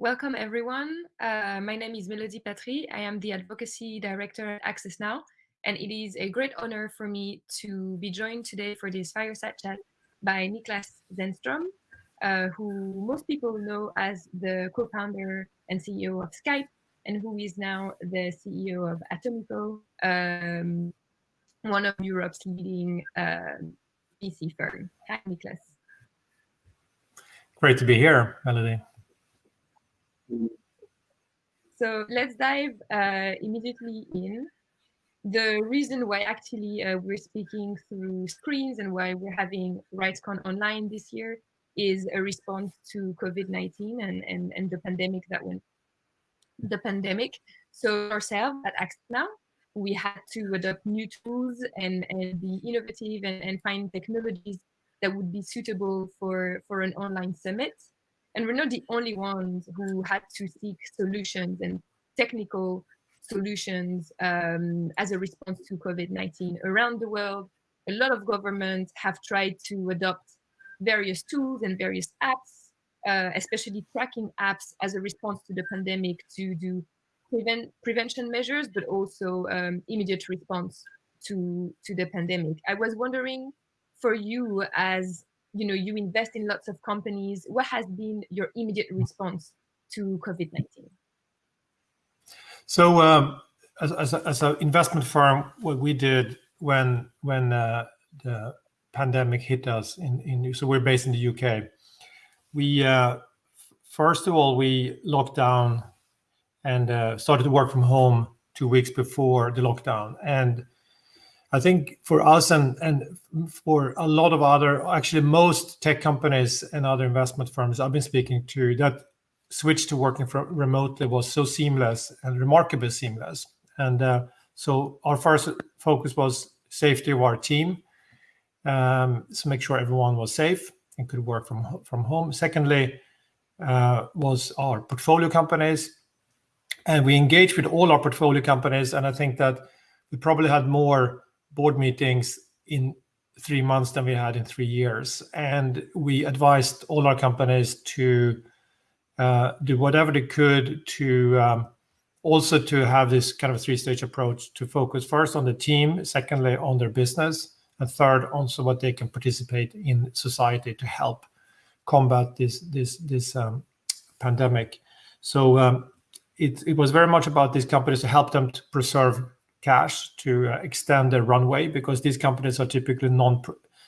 Welcome, everyone. Uh, my name is Melody Patry. I am the Advocacy Director at Access Now, and it is a great honor for me to be joined today for this fireside chat by Niklas Zennström, uh, who most people know as the co-founder and CEO of Skype, and who is now the CEO of Atomico, um, one of Europe's leading uh, VC firm. Hi, Niklas. Great to be here, Melody. So let's dive uh, immediately in. The reason why actually uh, we're speaking through screens and why we're having RightsCon online this year is a response to COVID-19 and, and, and the pandemic that went, the pandemic. So ourselves at Now, we had to adopt new tools and, and be innovative and, and find technologies that would be suitable for, for an online summit. And we're not the only ones who had to seek solutions and technical solutions um, as a response to COVID-19 around the world. A lot of governments have tried to adopt various tools and various apps, uh, especially tracking apps as a response to the pandemic to do prevent prevention measures, but also um, immediate response to, to the pandemic. I was wondering for you as you know, you invest in lots of companies. What has been your immediate response to COVID-19? So um, as, as, a, as an investment firm, what we did when when uh, the pandemic hit us in, in so we're based in the UK. We uh, first of all we locked down and uh, started to work from home two weeks before the lockdown, and I think for us and, and for a lot of other, actually most tech companies and other investment firms I've been speaking to, that switch to working from remotely was so seamless and remarkably seamless. And uh, so our first focus was safety of our team. Um, so make sure everyone was safe and could work from, from home. Secondly, uh, was our portfolio companies. And we engaged with all our portfolio companies. And I think that we probably had more board meetings in three months than we had in three years. And we advised all our companies to uh, do whatever they could to um, also to have this kind of three-stage approach to focus first on the team, secondly on their business, and third also what they can participate in society to help combat this this this um, pandemic. So um, it, it was very much about these companies to help them to preserve cash to uh, extend their runway because these companies are typically non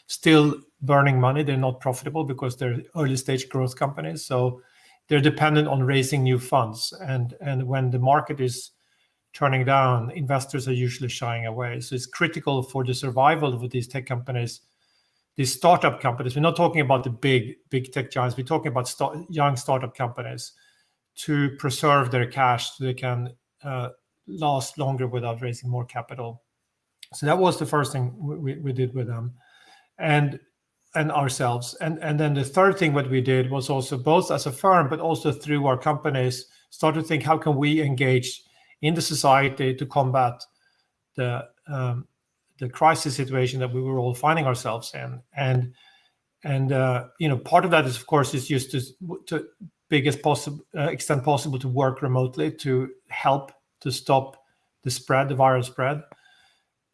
still burning money. They're not profitable because they're early stage growth companies. So they're dependent on raising new funds. And, and when the market is turning down, investors are usually shying away. So it's critical for the survival of these tech companies, these startup companies. We're not talking about the big, big tech giants. We're talking about young startup companies to preserve their cash so they can uh, last longer without raising more capital. So that was the first thing we, we did with them and and ourselves. And, and then the third thing what we did was also both as a firm, but also through our companies, start to think how can we engage in the society to combat the um, the crisis situation that we were all finding ourselves in. And and uh, you know part of that is of course is used to to biggest possible uh, extent possible to work remotely to help to stop the spread, the viral spread,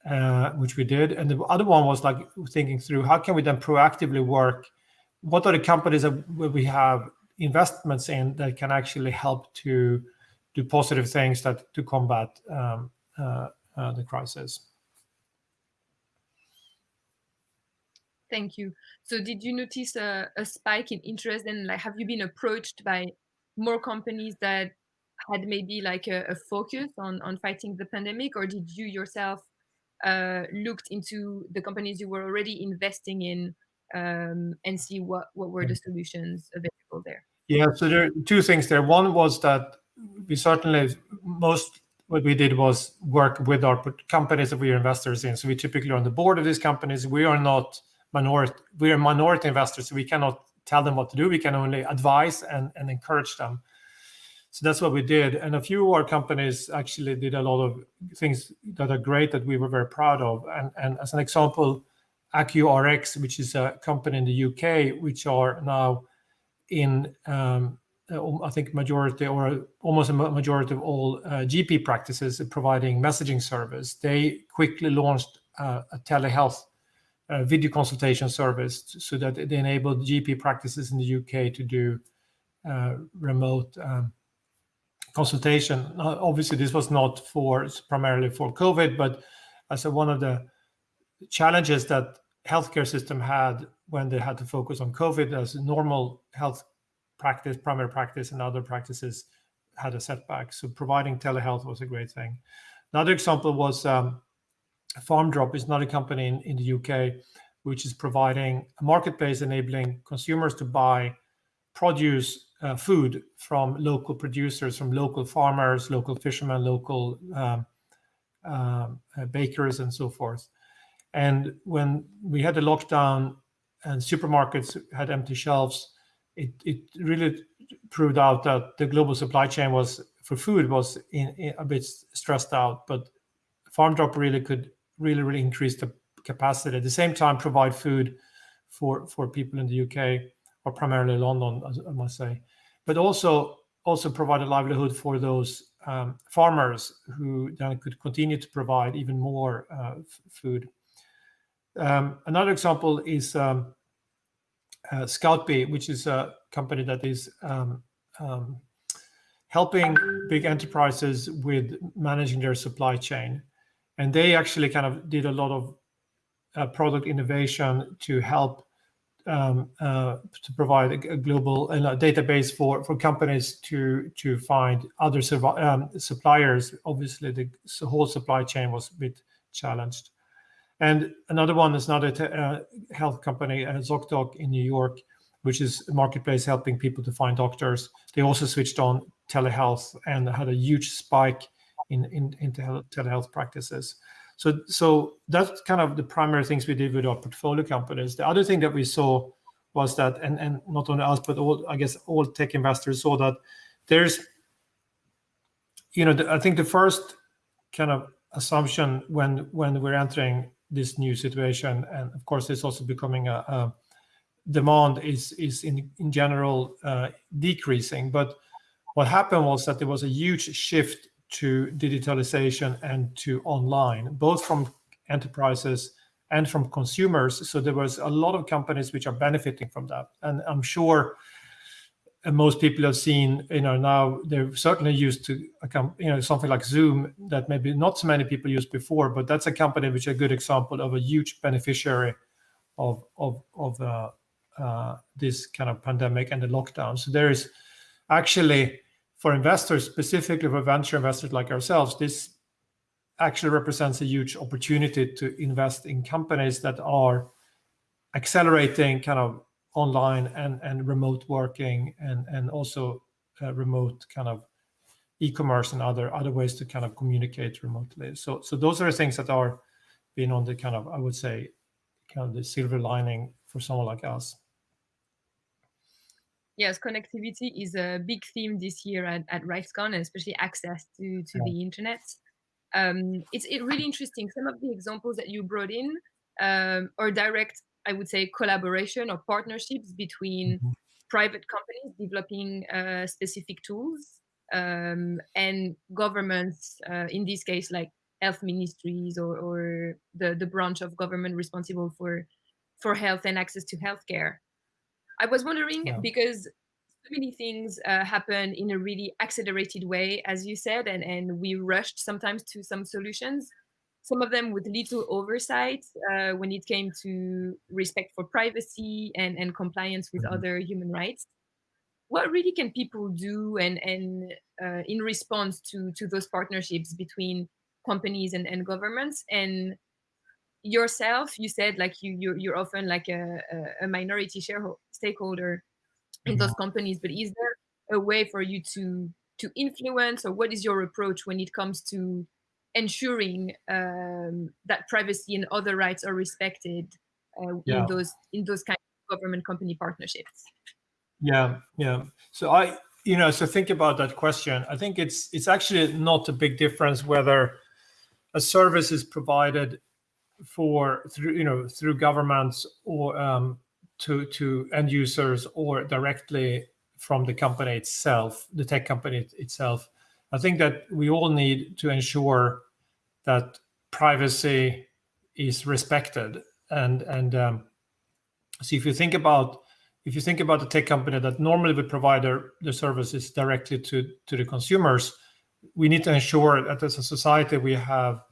uh, which we did. And the other one was like thinking through how can we then proactively work? What are the companies that we have investments in that can actually help to do positive things that to combat um, uh, uh, the crisis? Thank you. So did you notice a, a spike in interest and like have you been approached by more companies that had maybe like a, a, focus on on fighting the pandemic, or did you yourself uh, looked into the companies you were already investing in um, and see what what were the mm. solutions available there? Yeah, so there are two things there. One was that we certainly most what we did was work with our companies that we are investors in. So we typically are on the board of these companies. We are not minority. We are minority investors, so we cannot tell them what to do. We can only advise and, and encourage them. So that's what we did. And a few of our companies actually did a lot of things that are great that we were very proud of. And, and as an example, Accurx, which is a company in the UK, which are now in um, uh, I think majority or almost a majority of all uh, GP practices providing messaging service, they quickly launched uh, a telehealth uh, video consultation service so that they enabled GP practices in the UK to do uh, remote um, consultation. obviously, this was not for primarily for COVID, but as a, one of the challenges that healthcare system had when they had to focus on COVID as normal health practice, primary practice, and other practices had a setback. So providing telehealth was a great thing. Another example was um, FarmDrop is not a company in, in the UK, which is providing a marketplace enabling consumers to buy produce uh, food from local producers, from local farmers, local fishermen, local um, uh, bakers, and so forth. And when we had the lockdown and supermarkets had empty shelves, it, it really proved out that the global supply chain was for food was in, in a bit stressed out, but FarmDrop really could really, really increase the capacity. At the same time, provide food for, for people in the UK or primarily London, I must say, but also also provide a livelihood for those um, farmers who then could continue to provide even more uh, food. Um, another example is um, uh, Scoutbee, which is a company that is um, um, helping big enterprises with managing their supply chain. And they actually kind of did a lot of uh, product innovation to help um, uh, to provide a, global database for, for companies to to find other um, suppliers. Obviously, the whole supply chain was a bit challenged. And another one is another uh, health company, uh, ZocDoc in New York, which is a marketplace helping people to find doctors. They also switched on telehealth and had a huge spike in, in, in telehealth practices. So, so that's kind of the primary things we did with our portfolio companies. The other thing that we saw was that, and, and not only us, but all, I guess all tech investors saw that there's, you know, I think the first kind of assumption when when we're entering this new situation. And of course, it's also becoming a, a demand is is in in general uh, decreasing. But what happened was that there was a huge shift to digitalization and to online, both from enterprises and from consumers. So there was a lot of companies which are benefiting from that. And I'm sure most people have seen, you know, now they're certainly used to, you know, something like Zoom that maybe not so many people used before, but that's a company which is a good example of a huge beneficiary of of of uh, uh, this kind of pandemic and the lockdown. So there is actually for investors, specifically for venture investors like ourselves, this actually represents a huge opportunity to invest in companies that are accelerating kind of online and, and remote working and, and also uh, remote kind of e-commerce and other other ways to kind of communicate remotely. So so those are things that are being on the kind of I would say kind of the silver lining for someone like us. Yes, connectivity is a big theme this year at, at RightsCon, especially access to, to yeah. the internet. Um, it's it really interesting. Some of the examples that you brought in um, are direct I would say, collaboration or partnerships between mm-hmm. private companies developing uh, specific tools um, and governments, uh, in this case, like health ministries or, or the, the branch of government responsible for, for health and access to healthcare. I was wondering yeah. because so many things uh, happen in a really accelerated way, as you said, and, and we rushed sometimes to some solutions some of them with little oversight uh, when it came to respect for privacy and, and compliance with mm -hmm. other human rights. What really can people do and, and uh, in response to, to those partnerships between companies and, and governments? And yourself, you said like you, you're, you're often like a, a minority shareholder stakeholder in those mm-hmm. companies, but is there a way for you to to influence or what is your approach when it comes to ensuring um, that privacy and other rights are respected uh, yeah. in those in those kind of government company partnerships. Yeah, yeah. So I, you know, so think about that question. I think it's it's actually not a big difference whether a service is provided for through you know through governments or um, to to end users or directly from the company itself, the tech company itself. I think that we all need to ensure that privacy is respected. And and um, so if you think about if you think about the tech company that normally would provide their, their services directly to, to the consumers, we need to ensure that as a society we have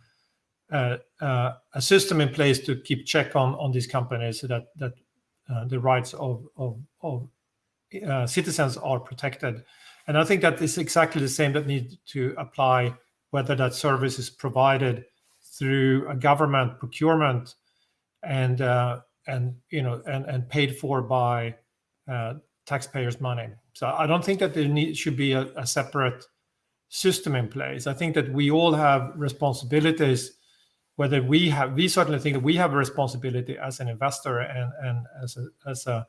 a system in place to keep check on on these companies so that that uh, the rights of of, of uh, citizens are protected. And I think that is exactly the same that needs to apply whether that service is provided through a government procurement and uh, and you know and and paid for by uh, taxpayers' money. So I don't think that there need, should be a, a, separate system in place. I think that we all have responsibilities. Whether we have, we certainly think that we have a responsibility as an investor and and as a as a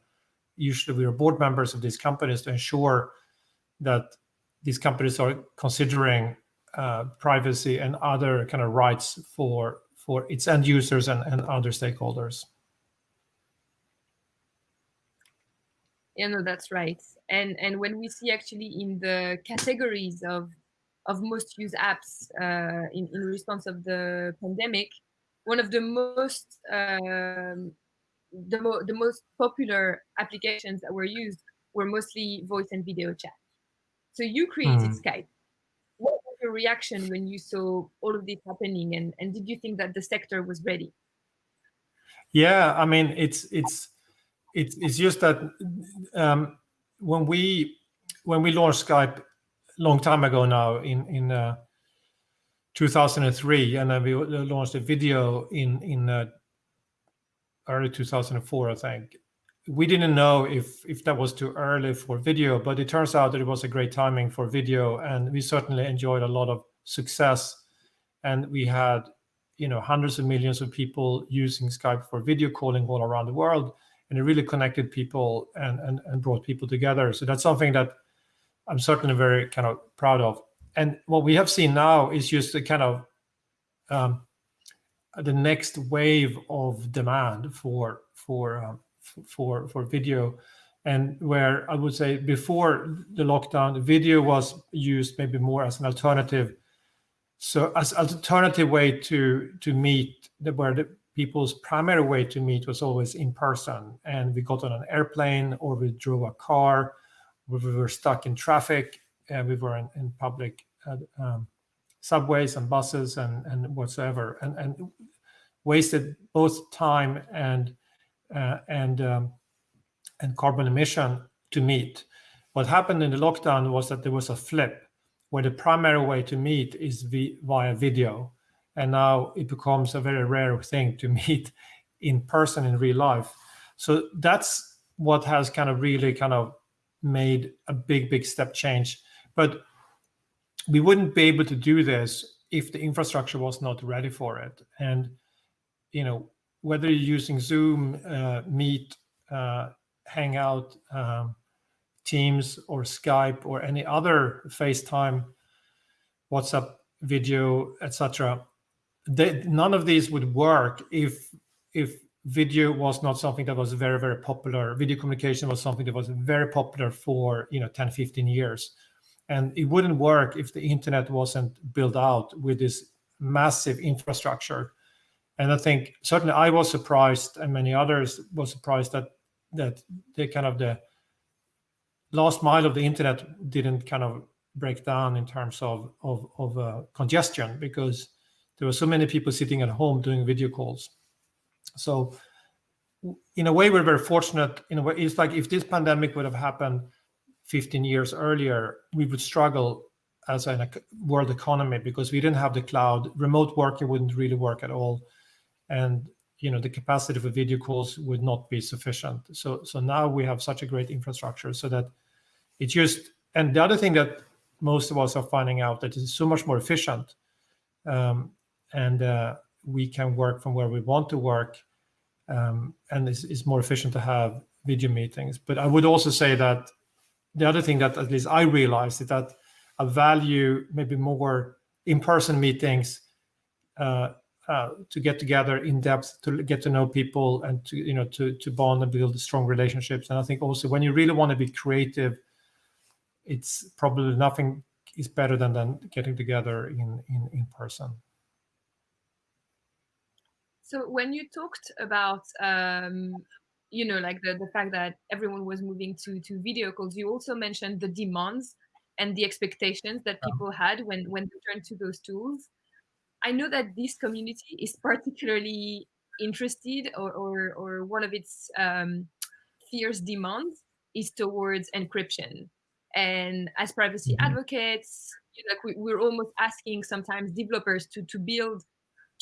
usually we are board members of these companies to ensure that these companies are considering uh, privacy and other kind of rights for for its end users and, and other stakeholders. Yeah, no, that's right. And and when we see actually in the categories of of most used apps uh, in in response of the pandemic, one of the most um, the, mo the most popular applications that were used were mostly voice and video chat. So you created mm. Skype. What was your reaction when you saw all of this happening, and and did you think that the sector was ready? Yeah, I mean, it's it's it's it's just that um, when we when we launched Skype long time ago now in in uh, 2003, and then we launched a video in in uh, early 2004, I think. We didn't know if if that was too early for video, but it turns out that it was a great timing for video, and we certainly enjoyed a lot of success. And we had, you know, hundreds of millions of people using Skype for video calling all around the world, and it really connected people and and, and brought people together. So that's something that I'm certainly very kind of proud of. And what we have seen now is just the kind of um, the next wave of demand for for uh, for for video. And where i would say before the lockdown the video was used maybe more as an alternative so as alternative way to to meet the, where the people's primary way to meet was always in person. And we got on an airplane or we drove a car we were stuck in traffic and we were in, in public um, subways and buses and, and whatsoever, and, and wasted both time and uh, and um, and carbon emission to meet. What happened in the lockdown was that there was a flip, where the primary way to meet is via video, and now it becomes a very rare thing to meet in person in real life. So that's what has kind of really kind of made a big, big step change. But we wouldn't be able to do this if the infrastructure was not ready for it. And you know whether you're using Zoom, uh, Meet, uh, Hangout, um, Teams, or Skype, or any other FaceTime, WhatsApp video, etc. None of these would work if if video was not something that was very very popular. Video communication was something that was very popular for you know 10, 15 years and it wouldn't work if the internet wasn't built out with this massive infrastructure. And I think certainly I was surprised, and many others were surprised that that the kind of the last mile of the internet didn't kind of break down in terms of of, of uh, congestion because there were so many people sitting at home doing video calls. So in a way, we're very fortunate. In a way, it's like if this pandemic would have happened 15 years earlier, we would struggle as a world economy because we didn't have the cloud. Remote working wouldn't really work at all, and you know the capacity for video calls would not be sufficient. So so now we have such a great infrastructure so that it's just. And the other thing that most of us are finding out that it's so much more efficient, um, and uh, we can work from where we want to work, um, and it's, it's more efficient to have video meetings. But I would also say that the other thing that at least I realized is that I value maybe more in-person meetings uh, uh, to get together in depth, to get to know people, and to you know to to bond and build strong relationships. And I think also when you really want to be creative it's probably nothing is better than, than getting together in, in, in person. So when you talked about, um, you know, like the, the fact that everyone was moving to, to video calls, you also mentioned the demands and the expectations that people had when, when they turned to those tools. I know that this community is particularly interested or, or, or one of its um, fierce demands is towards encryption. And as privacy mm -hmm. advocates, you know, like we, we're almost asking sometimes developers to, to build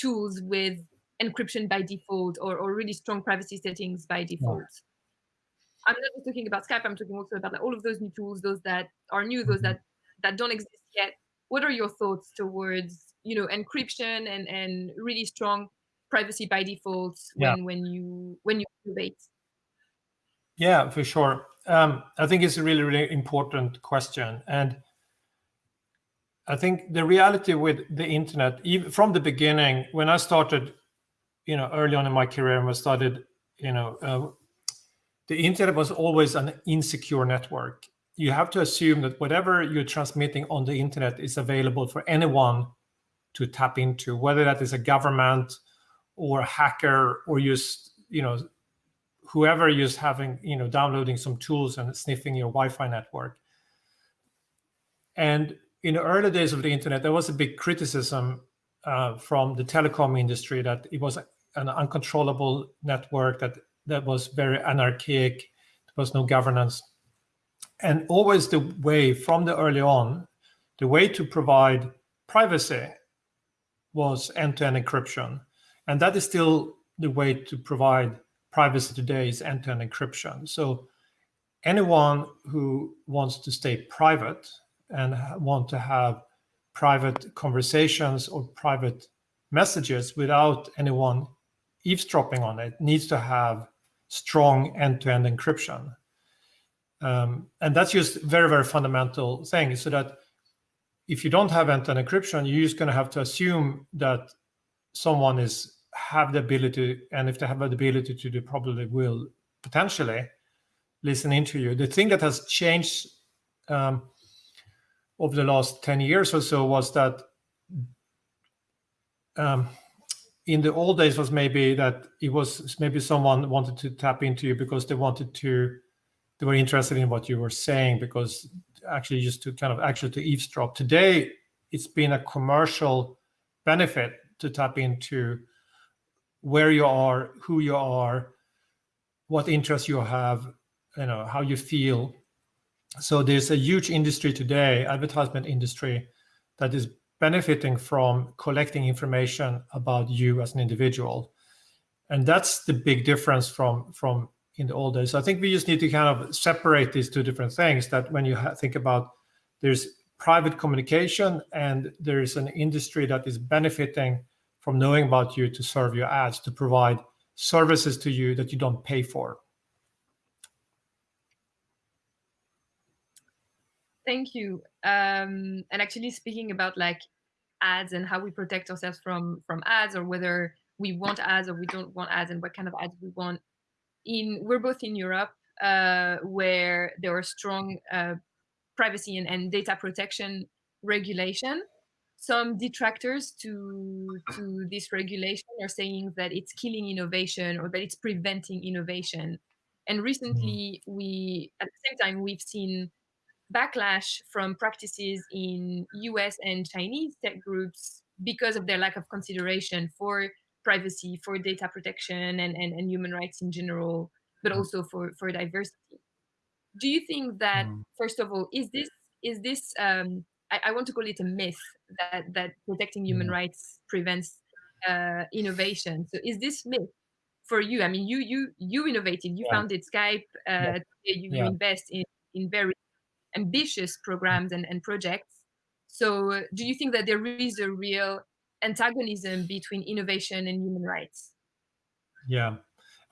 tools with encryption by default or, or really strong privacy settings by default. Yeah. I'm not just talking about Skype, I'm talking also about like all of those new tools, those that are new, those mm -hmm. that, that don't exist yet. What are your thoughts towards, you know, encryption and, and really strong privacy by default when, yeah. when you when you innovate? Yeah, for sure. Um, I think it's a really, really important question. And I think the reality with the internet, even from the beginning, when I started, you know, early on in my career I started, you know, uh, the internet was always an insecure network. You have to assume that whatever you're transmitting on the internet is available for anyone to tap into, whether that is a government or a hacker or just, you know, whoever is having, you know, downloading some tools and sniffing your Wi-Fi network. And in the early days of the internet, there was a big criticism uh, from the telecom industry that it was an uncontrollable network that that was very anarchic. There was no governance, and always the way from the early on, the way to provide privacy was end-to-end -end encryption, and that is still the way to provide privacy today is end-to-end -end encryption. So anyone who wants to stay private and want to have private conversations or private messages without anyone eavesdropping on it needs to have strong end-to-end -end encryption. Um, and that's just very, very fundamental thing so that if you don't have end-to-end -end encryption, you're just going to have to assume that someone is have the ability, and if they have the ability to, they probably will potentially listen into you. The thing that has changed um, over the last 10 years or so was that um, in the old days was maybe that it was maybe someone wanted to tap into you because they wanted to, they were interested in what you were saying because actually just to kind of actually to eavesdrop. Today, it's been a commercial benefit to tap into where you are, who you are, what interests you have, you know, how you feel. So there's a huge industry today, advertisement industry, that is benefiting from collecting information about you as an individual. And that's the big difference from, from in the old days. So I think we just need to kind of separate these two different things that when you think about there's private communication and there's an industry that is benefiting from knowing about you to serve your ads, to provide services to you that you don't pay for. Thank you. Um, and actually speaking about like ads and how we protect ourselves from from ads or whether we want ads or we don't want ads and what kind of ads we want. In We're both in Europe uh, where there are strong uh, privacy and, and data protection regulation some detractors to to this regulation are saying that it's killing innovation or that it's preventing innovation. And recently, mm. we at the same time we've seen backlash from practices in US and Chinese tech groups because of their lack of consideration for privacy, for data protection and, and, and human rights in general, but mm. also for, for diversity. Do you think that, mm. first of all, is this is this um, I, I, want to call it a myth that that protecting human mm. rights prevents uh, innovation. So is this myth for you? I mean, you you you innovated, you yeah. founded Skype, uh, yeah. you, yeah. invest in in very ambitious programs and, and projects. So uh, do you think that there is a real antagonism between innovation and human rights? Yeah,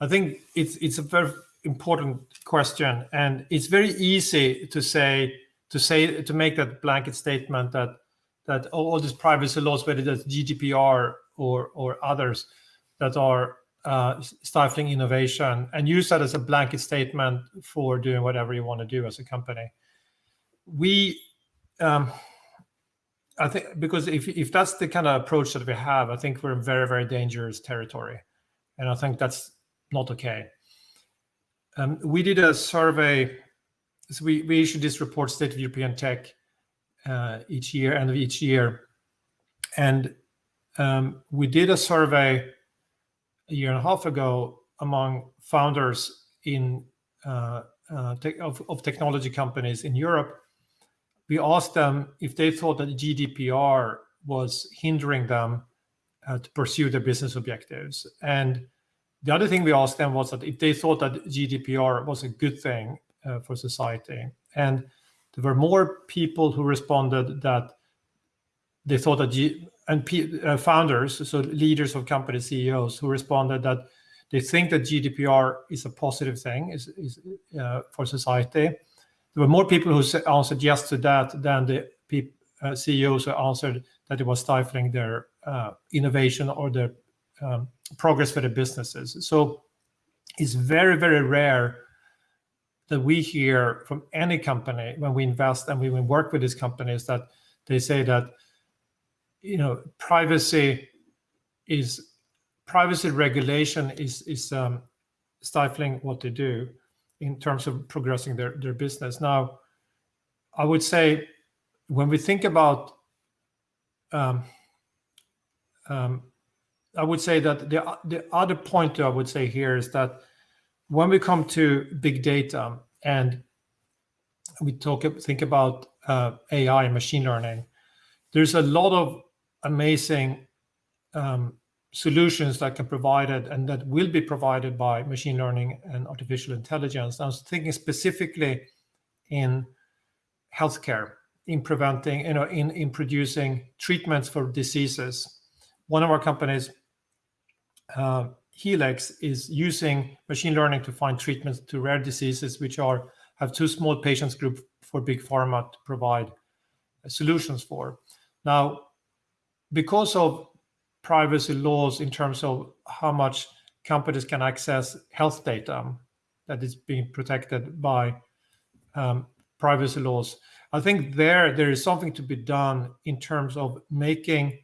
I think it's it's a very important question, and it's very easy to say to say to make that blanket statement that that all these privacy laws, whether that's GDPR or or others, that are uh, stifling innovation, and use that as a blanket statement for doing whatever you want to do as a company. We um, I think because if if that's the kind of approach that we have, I think we're in very very dangerous territory, and I think that's not okay. Um, we did a survey. So we we issue this report, State of European Tech, uh, each year, end of each year, and um, we did a survey a year and a half ago among founders in uh, uh, of, of technology companies in Europe we asked them if they thought that GDPR was hindering them uh, to pursue their business objectives. And the other thing we asked them was that if they thought that GDPR was a good thing uh, for society. And there were more people who responded that they thought that G and P uh, founders, so leaders of companies, CEOs, who responded that they think that GDPR is a positive thing is, is uh, for society there were more people who answered yes to that than the uh, CEOs who answered that it was stifling their uh, innovation or their um, progress for their businesses. So it's very, very rare that we hear from any company when we invest and we work with these companies that they say that you know privacy is privacy regulation is is um, stifling what they do in terms of progressing their, their business. Now, I would say when we think about, um, um, I would say that the, the other point I would say here is that when we come to big data and we talk think about uh, AI and machine learning, there's a lot of amazing um, solutions that can provide it and that will be provided by machine learning and artificial intelligence. I was thinking specifically in healthcare, in preventing, you know, in, in producing treatments for diseases. One of our companies, uh, Healx, is using machine learning to find treatments to rare diseases, which are have too small patients group for big pharma to provide solutions for. Now, because of privacy laws in terms of how much companies can access health data that is being protected by um, privacy laws. I think there there is something to be done in terms of making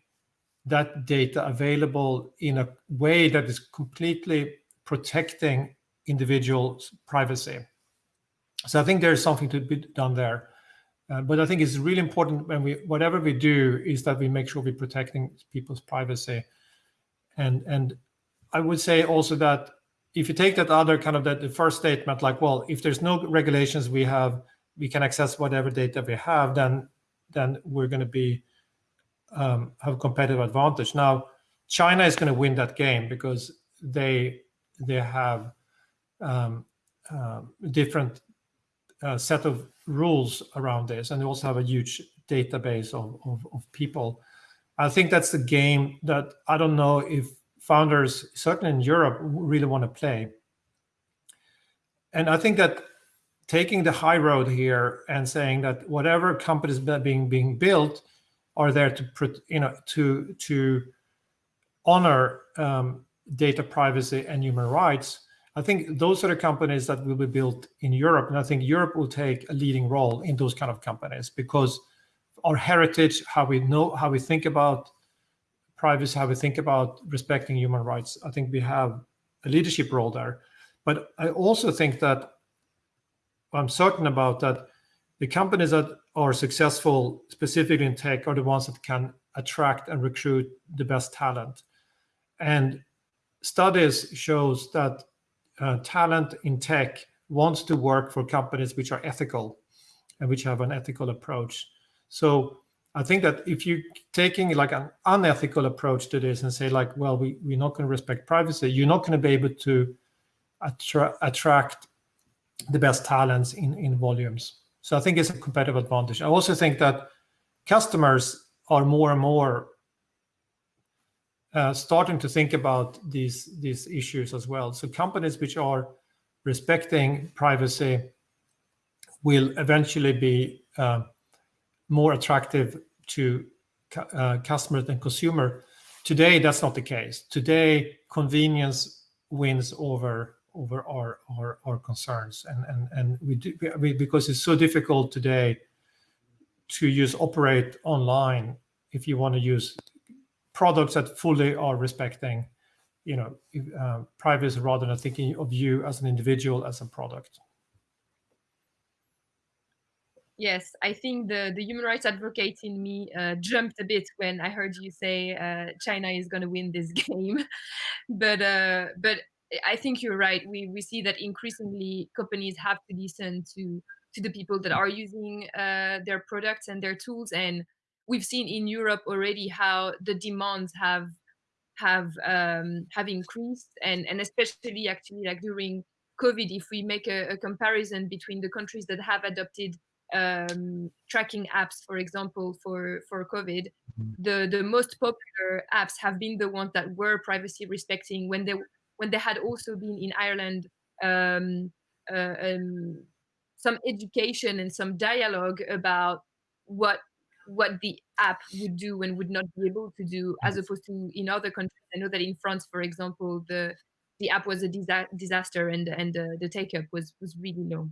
that data available in a way that is completely protecting individuals' privacy. So I think there is something to be done there. Uh, but I think it's really important when we, whatever we do, is that we make sure we're protecting people's privacy. And and I would say also that if you take that other kind of that the first statement, like, well, if there's no regulations, we have we can access whatever data we have, then then we're going to be um, have a competitive advantage. Now, China is going to win that game because they they have um, uh, different set of rules around this, and they also have a huge database of, of, of, people. I think that's the game that I don't know if founders, certainly in Europe, really want to play. And I think that taking the high road here and saying that whatever companies that being being built are there to you know to to honor um, data privacy and human rights I think those are the companies that will be built in Europe. And I think Europe will take a leading role in those kind of companies because our heritage, how we know, how we think about privacy, how we think about respecting human rights, I think we have a leadership role there. But I also think that I'm certain about that the companies that are successful specifically in tech are the ones that can attract and recruit the best talent. And studies shows that uh, talent in tech wants to work for companies which are ethical and which have an ethical approach. So I think that if you're taking like an unethical approach to this and say like, well, we, we're not going to respect privacy, you're not going to be able to attra attract the best talents in, in volumes. So I think it's a competitive advantage. I also think that customers are more and more uh, starting to think about these these issues as well. So companies which are respecting privacy will eventually be uh, more attractive to uh, customers and consumer. Today, that's not the case. Today, convenience wins over over our our, our concerns, and and and we do we, because it's so difficult today to use operate online if you want to use products that fully are respecting you know uh, privacy rather than thinking of you as an individual as a product. Yes i think the the human rights advocate in me uh, jumped a bit when i heard you say uh, china is going to win this game. But uh, but i think you're right. We we see that increasingly companies have to listen to to the people that are using uh, their products and their tools and we've seen in europe already how the demands have have um, have increased and and especially actually like during covid if we make a, a comparison between the countries that have adopted um, tracking apps for example for for covid mm-hmm. the the most popular apps have been the ones that were privacy respecting when they when they had also been in ireland um, uh, um, some education and some dialogue about what what the app would do and would not be able to do as opposed to in other countries. I know that in france for example the the app was a disa disaster and and uh, the take up was was really low.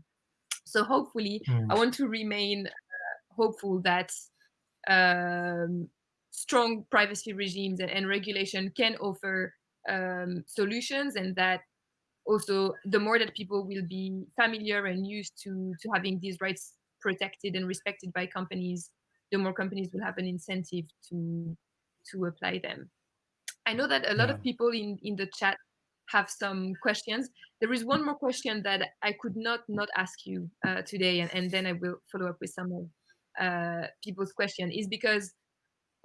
So hopefully mm. i want to remain uh, hopeful that um, strong privacy regimes and, and, regulation can offer um, solutions and that also the more that people will be familiar and used to to having these rights protected and respected by companies the more companies will have an incentive to to apply them. I know that a lot yeah. of people in in the chat have some questions. There is one more question that I could not not ask you uh, today, and, and then I will follow up with some of uh, people's question. Is because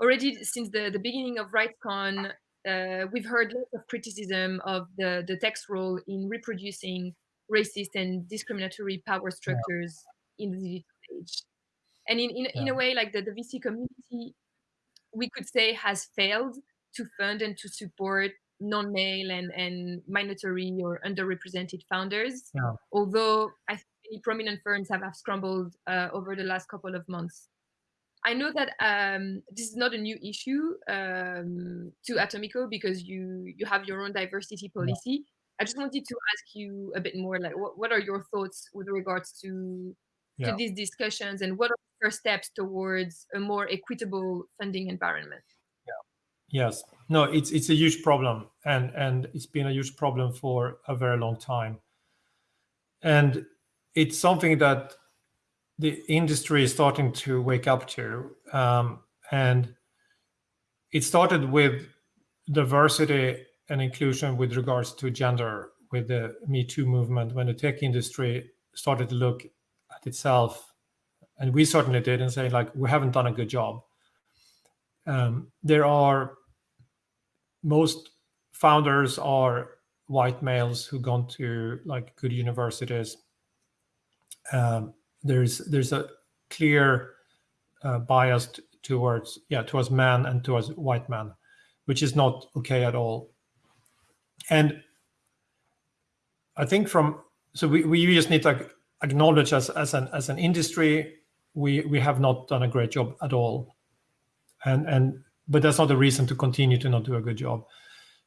already since the the beginning of RightsCon, uh, we've heard lots of criticism of the the tech's role in reproducing racist and discriminatory power structures yeah. in the digital age and in in, yeah. in a way like the, the vc community we could say has failed to fund and to support non-male and, and minority or underrepresented founders yeah. although i think prominent firms have, have scrambled uh, over the last couple of months i know that um, this is not a new issue um, to atomico because you you have your own diversity policy yeah. i just wanted to ask you a bit more like what, what are your thoughts with regards to to these discussions and what are the first steps towards a more equitable funding environment? Yeah. yes. No it's it's a huge problem and and it's been a huge problem for a very long time. And it's something that the industry is starting to wake up to um, and it started with diversity and inclusion with regards to gender with the me too movement when the tech industry started to look itself, and we certainly did, and say like we haven't done a good job. Um, there are most founders are white males who gone to like good universities. Um, there's there's a clear uh, bias towards yeah towards men and towards white men, which is not okay at all. And I think from so we, we just need like acknowledge as, as, an, as an industry, we, we have not done a great job at all. And, and, but that's not a reason to continue to not do a good job.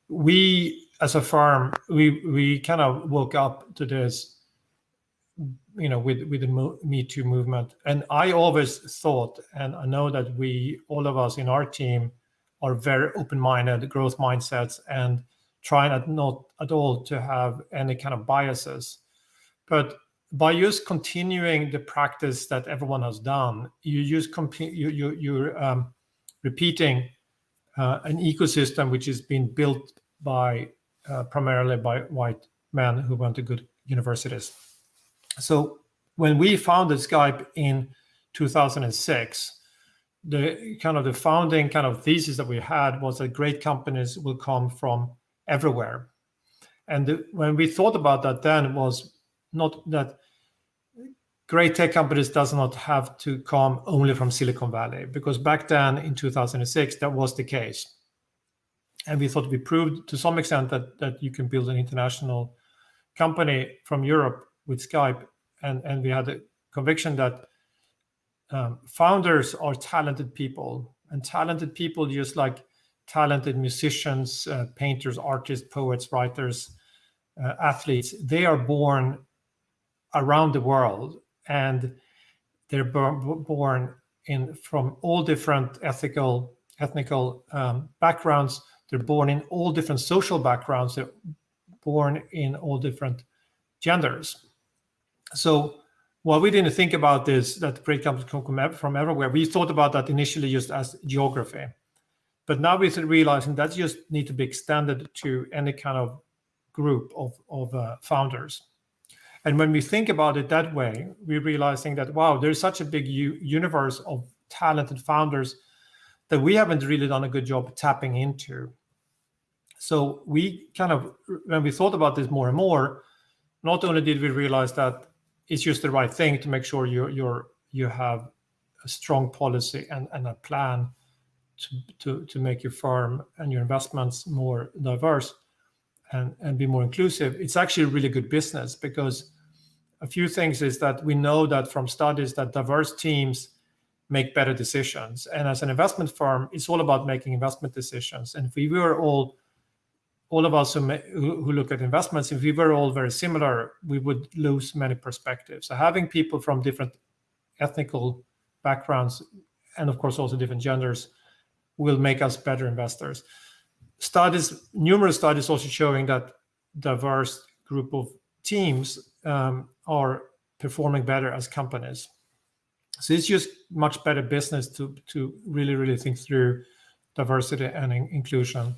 We, as a firm, we, we kind of woke up to this, you know, with, with the Me Too movement. And I always thought, and I know that we, all of us in our team, are very open-minded, growth mindsets, and trying not, not at all to have any kind of biases. But by just continuing the practice that everyone has done, you just you, you, you're um, repeating uh, an ecosystem which has been built by uh, primarily by white men who went to good universities. So when we founded Skype in 2006, the kind of the founding kind of thesis that we had was that great companies will come from everywhere. And the, when we thought about that then was not that great tech companies does not have to come only from Silicon Valley, because back then in 2006, that was the case. And we thought we proved to some extent that, that you can build an international company from Europe with Skype. And, and we had a conviction that um, founders are talented people and talented people just like talented musicians, uh, painters, artists, poets, writers, uh, athletes, they are born around the world and they're born in from all different ethical ethnical um, backgrounds. They're born in all different social backgrounds. They're born in all different genders. So while we didn't think about this, that great companies come from everywhere, we thought about that initially just as geography. But now we're realizing that just need to be extended to any kind of group of, of uh, founders. And when we think about it that way, we're realizing that, wow, there's such a big universe of talented founders that we haven't really done a good job tapping into. So we kind of, when we thought about this more and more, not only did we realize that it's just the right thing to make sure you you're you have a strong policy and, and a plan to, to, to make your firm and your investments more diverse and, and be more inclusive, it's actually a really good business because a few things is that we know that from studies that diverse teams make better decisions. And as an investment firm, it's all about making investment decisions. And if we were all, all of us who, who look at investments, if we were all very similar, we would lose many perspectives. So having people from different ethnical backgrounds, and of course also different genders, will make us better investors. Studies, numerous studies also showing that diverse group of teams um, are performing better as companies. So it's just much better business to, to really, really think through diversity and in inclusion.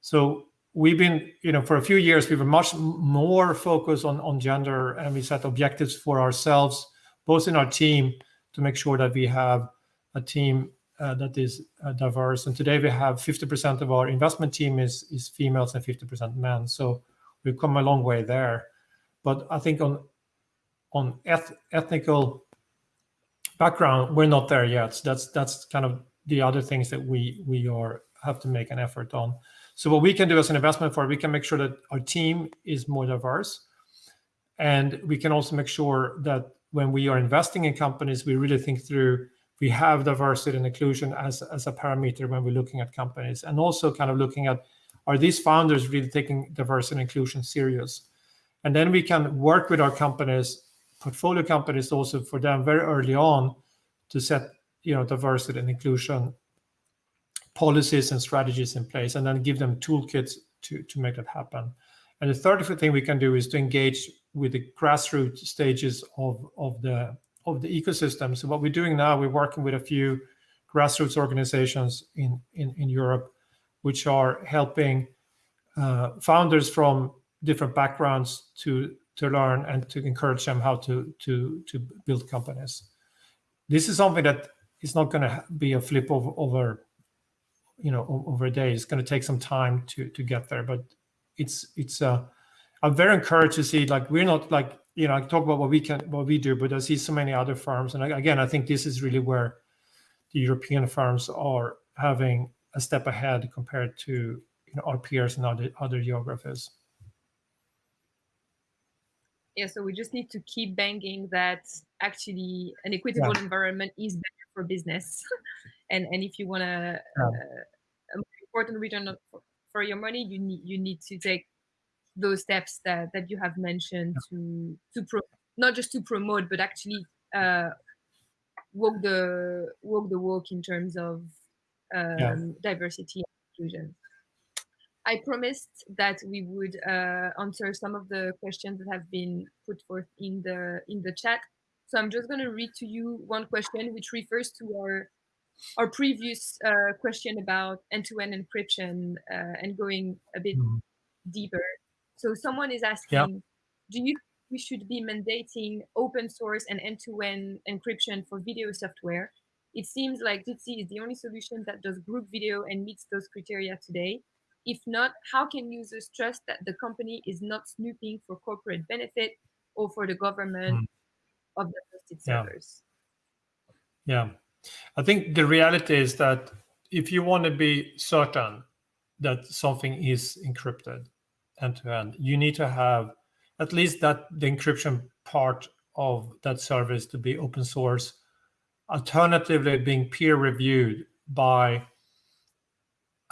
So we've been, you know, for a few years, we were much more focused on, on gender and we set objectives for ourselves, both in our team to make sure that we have a team uh, that is uh, diverse. And today we have 50% of our investment team is, is females and 50% men. So we've come a long way there. But I think on on eth ethnical background, we're not there yet. So that's that's kind of the other things that we we are have to make an effort on. So what we can do as an investment firm, we can make sure that our team is more diverse, and we can also make sure that when we are investing in companies, we really think through we have diversity and inclusion as as a parameter when we're looking at companies, and also kind of looking at are these founders really taking diversity and inclusion serious, and then we can work with our companies portfolio companies also for them very early on to set you know diversity and inclusion policies and strategies in place and then give them toolkits to to make that happen. And the third thing we can do is to engage with the grassroots stages of of the of the ecosystem. So what we're doing now we're working with a few grassroots organizations in in, in europe which are helping uh, founders from different backgrounds to to learn and to encourage them how to to to build companies. This is something that is not going to be a flip over, over you know over a day. It's going to take some time to to get there, but it's it's uh, I'm very encouraged to see like we're not like you know I talk about what we can what we do, but I see so many other firms, and again I think this is really where the European firms are having a step ahead compared to you know our peers in other other geographies yeah so we just need to keep banging that actually an equitable yeah. environment is better for business and and if you want to yeah. uh, important return for, for your money you need you need to take those steps that that you have mentioned yeah. to to pro not just to promote but actually uh walk the walk the walk in terms of um, diversity and inclusion I promised that we would uh, answer some of the questions that have been put forth in the in the chat. So I'm just going to read to you one question, which refers to our our previous uh, question about end-to-end -end encryption uh, and going a bit mm -hmm. deeper. So someone is asking, yeah. do you we should be mandating open source and end-to-end -end encryption for video software? It seems like Jitsi is the only solution that does group video and meets those criteria today. If not, how can users trust that the company is not snooping for corporate benefit or for the government mm. of the hosted servers? Yeah. yeah. I think the reality is that if you want to be certain that something is encrypted end to end, you need to have at least that the encryption part of that service to be open source, alternatively being peer reviewed by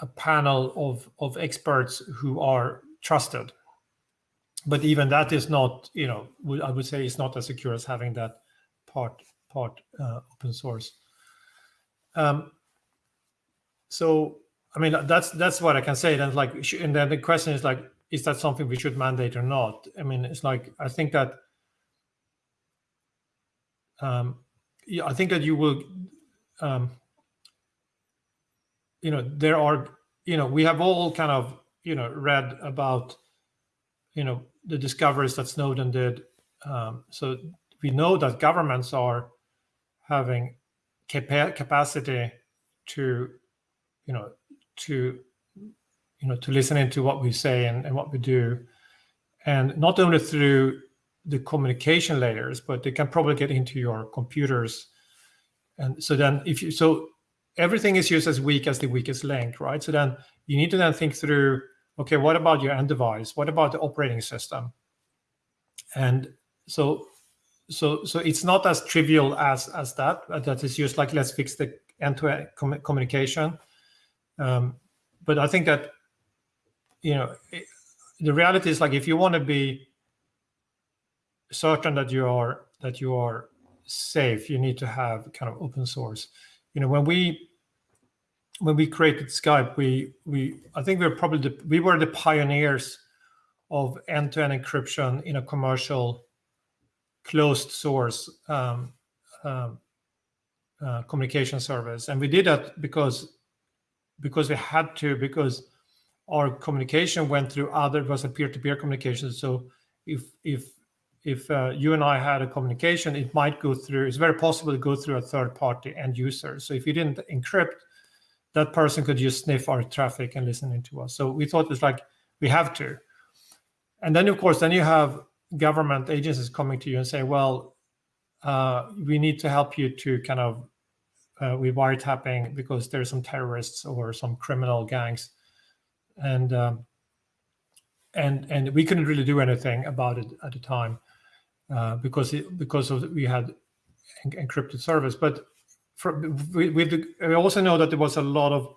a panel of, of experts who are trusted. But even that is not, you know, I would say it's not as secure as having that part part uh, open source. um, so I mean that's that's what I can say. Then like, and then the question is like, is that something we should mandate or not? I mean, it's like I think that um, yeah, I think that you will, um, you know, there are, you know, we have all kind of, you know, read about, you know, the discoveries that Snowden did. Um, so we know that governments are having capa capacity to, you know, to, you know, to listen into what we say and, and what we do, and not only through the communication layers, but they can probably get into your computers. And so then if you, so everything is used as weak as the weakest link, right? So then you need to then think through, okay, what about your end device? What about the operating system? And so, so, so it's not as trivial as, as that, that is just like, let's fix the end-to-end -end communication. Um, but I think that, you know, it, the reality is like, if you want to be certain that you are that you are safe, you need to have kind of open source. You know, when we when we created Skype, we we I think we were probably the, we were the pioneers of end-to-end -end encryption in a commercial closed source um, um, uh, communication service, and we did that because because we had to because our communication went through other was a peer-to-peer -peer communication. So if if if uh, you and I had a communication, it might go through, it's very possible to go through a third party end user. So if you didn't encrypt, that person could just sniff our traffic and listen into us. So we thought it's like, we have to. And then of course, then you have government agencies coming to you and say, well, uh, we need to help you to kind of, uh, with wiretapping because there's some terrorists or some criminal gangs. And um, and and we couldn't really do anything about it at the time. Uh, because it, because of we had encrypted service. But for, we, we also know that there was a lot of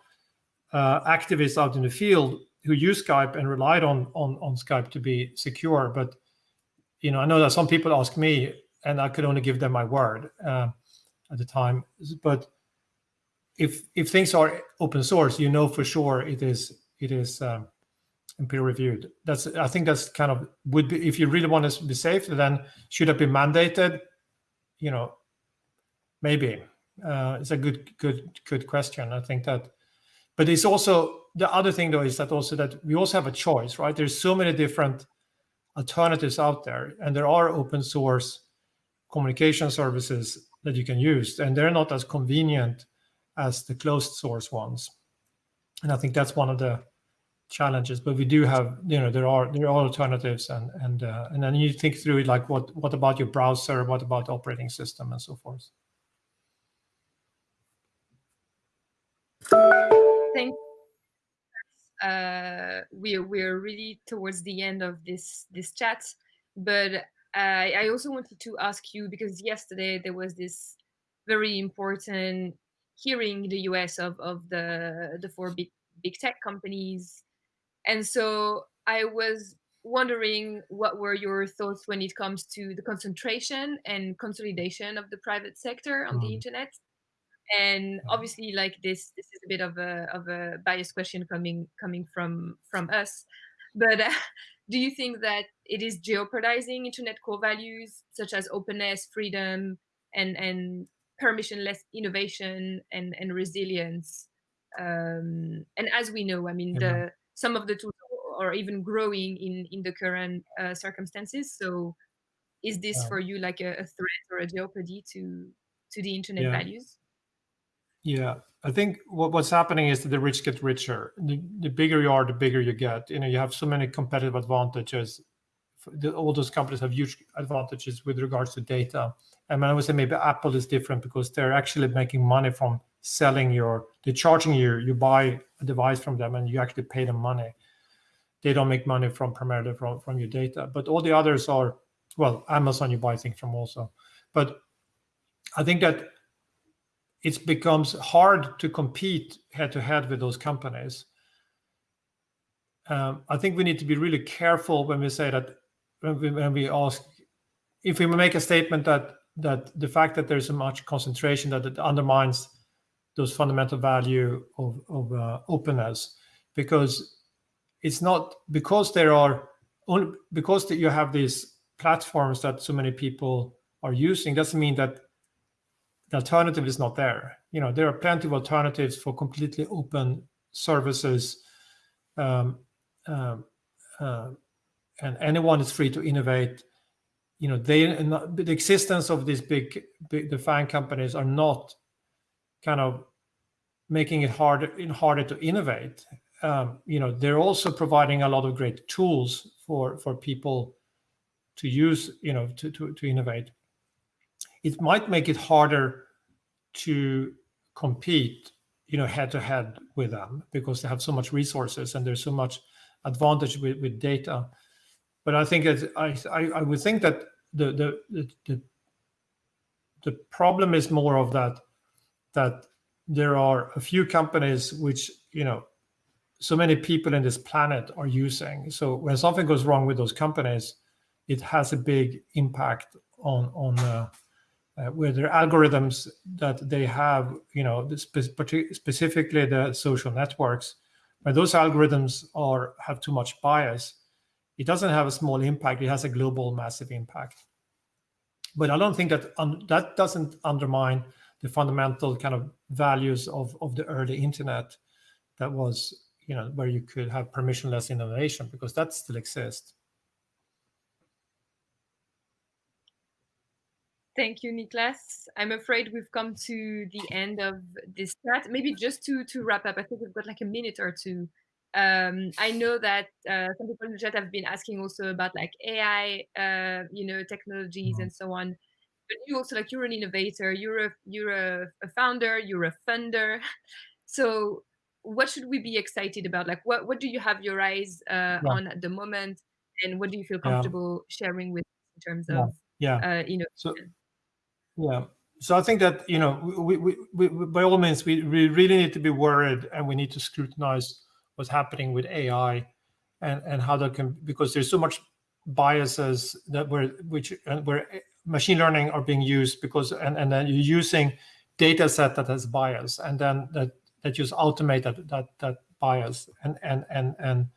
uh, activists out in the field who used Skype and relied on, on on Skype to be secure. But you know, I know that some people ask me, and I could only give them my word uh, at the time. But if if things are open source, you know for sure it is it is um, and peer reviewed. That's I think that's kind of would be if you really want to be safe, then should it be mandated? You know, maybe uh, it's a good good good question. I think that, but it's also the other thing though is that also that we also have a choice, right? There's so many different alternatives out there, and there are open source communication services that you can use, and they're not as convenient as the closed source ones. And I think that's one of the challenges, but we do have, you know, there are there are alternatives, and and uh, and then you think through it, like what what about your browser, what about operating system, and so forth. Thank. Uh, we we're really towards the end of this this chat, but I I also wanted to ask you because yesterday there was this very important hearing in the US of of the the four big big tech companies and so I was wondering what were your thoughts when it comes to the concentration and consolidation of the private sector on mm. the internet? And obviously like this this is a bit of a of a biased question coming coming from from us but uh, do you think that it is jeopardizing internet core values such as openness freedom and and permissionless innovation and and resilience? Um and as we know i mean the some of the tools are even growing in in the current uh, circumstances. So, is this yeah. for you like a, a, threat or a jeopardy to to the internet yeah. values? Yeah, I think what, what's happening is that the rich get richer. The, the bigger you are, the bigger you get. You know, you have so many competitive advantages. The, all those companies have huge advantages with regards to data. And I would say maybe Apple is different because they're actually making money from selling your, they're charging you, you buy a device from them and you actually pay them money. They don't make money from primarily from, from your data, but all the others are, well, Amazon you buy things from also. But I think that it becomes hard to compete head to head with those companies. Um, I think we need to be really careful when we say that when we, when we ask if we make a statement that that the fact that there's so much concentration that it undermines those fundamental value of, of uh, openness because it's not because there are only because that you have these platforms that so many people are using doesn't mean that the alternative is not there. You know there are plenty of alternatives for completely open services um, uh, and anyone is free to innovate. You know they the existence of these big, big the FAANG companies are not kind of making it harder harder to innovate. Um, you know they're also providing a lot of great tools for for people to use you know to, to, to innovate. It might make it harder to compete you know head to head with them because they have so much resources and there's so much advantage with, with data. But I think it, I, I, I would think that the, the the the problem is more of that that there are a few companies which you know so many people in this planet are using. So when something goes wrong with those companies, it has a big impact on on uh, uh, their algorithms that they have. You know, spe specifically the social networks, when those algorithms are have too much bias, it doesn't have a small impact. It has a global massive impact. But I don't think that that doesn't undermine the fundamental kind of values of, of the early internet that was, you know, where you could have permissionless innovation because that still exists. Thank you, Niklas. I'm afraid we've come to the end of this chat. Maybe just to to wrap up, I think we've got like a minute or two um, I know that uh, some people in the chat have been asking also about like AI, uh, you know, technologies mm-hmm. and so on. But you also like you're an innovator, you're a you're a, a founder, you're a funder. So what should we be excited about? Like what what do you have your eyes uh, yeah. on at the moment, and what do you feel comfortable yeah. sharing with in terms of yeah, uh, you know? So, yeah. So I think that you know we, we, we, by all means we, we really need to be worried and we need to scrutinize what's happening with AI and, and how that can, because there's so much biases that were, which, and where machine learning are being used because, and, and then you're using data set that has bias and then that, that just automate that, that, that bias and, and, and, and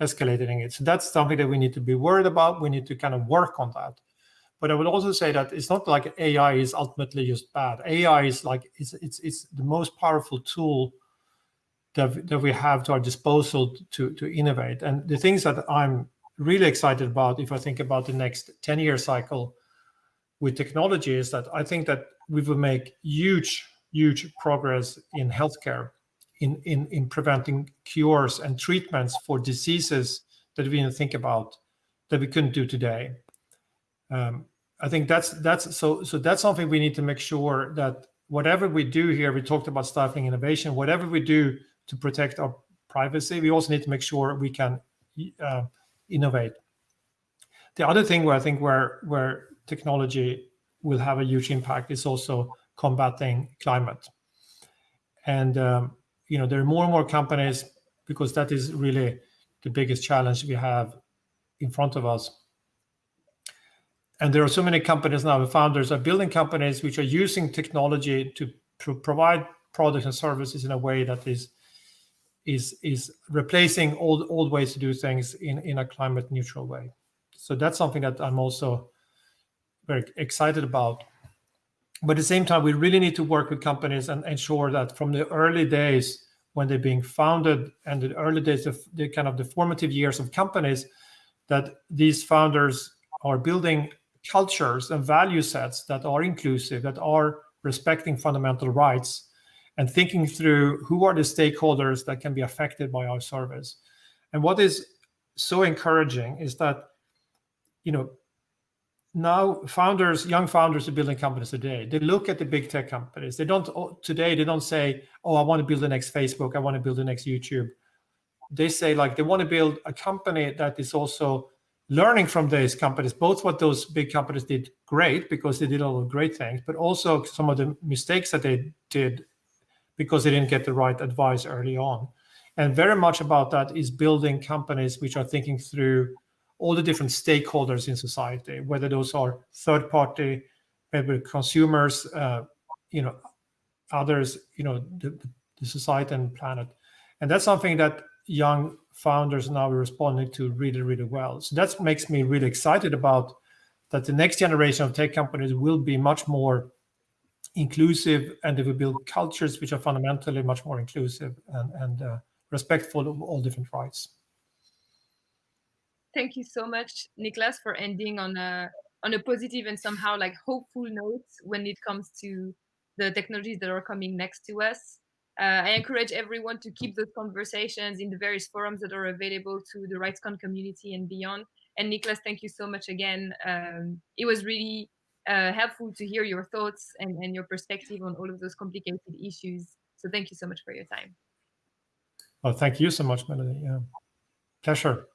escalating it. So that's something that we need to be worried about. We need to kind of work on that. But I would also say that it's not like AI is ultimately just bad. AI is like, it's, it's, it's the most powerful tool that, that we have to our disposal to, to innovate. And the things that I'm really excited about, if I think about the next 10 year cycle with technology, is that I think that we will make huge, huge progress in healthcare, in, in, in preventing cures and treatments for diseases that we didn't think about that we couldn't do today. Um, I think that's that's so so that's something we need to make sure that whatever we do here, we talked about stifling innovation, whatever we do to protect our privacy, we also need to make sure we can uh, innovate. The other thing where I think where where technology will have a huge impact is also combating climate. And um, you know there are more and more companies because that is really the biggest challenge we have in front of us. And there are so many companies now, the founders are building companies which are using technology to pro provide products and services in a way that is is is replacing old old ways to do things in in a climate neutral way. So that's something that I'm also very excited about. But at the same time, we really need to work with companies and ensure that from the early days when they're being founded and the early days of the kind of the formative years of companies, that these founders are building cultures and value sets that are inclusive, that are respecting fundamental rights, and thinking through who are the stakeholders that can be affected by our service. And what is so encouraging is that, you know, now founders, young founders are building companies today. They look at the big tech companies. They don't oh, today. They don't say, "Oh, I want to build the next Facebook. I want to build the next YouTube." They say like they want to build a company that is also learning from these companies, both what those big companies did great because they did all the great things, but also some of the mistakes that they did because they didn't get the right advice early on. And very much about that is building companies which are thinking through all the different stakeholders in society, whether those are third party, maybe consumers, uh, you know, others, you know, the, the society and planet. And that's something that young founders now are responding to really, really well. So that makes me really excited about that the next generation of tech companies will be much more inclusive and they will build cultures which are fundamentally much more inclusive and, and uh, respectful of all different rights. Thank you so much, Niklas, for ending on a on a positive and somehow like hopeful note when it comes to the technologies that are coming next to us. Uh, I encourage everyone to keep those conversations in the various forums that are available to the RightsCon community and beyond. And Niklas, thank you so much again. Um, it was really uh, helpful to hear your thoughts and, and your perspective on all of those complicated issues. So thank you so much for your time. Well, thank you so much, Melanie. Yeah. Pleasure.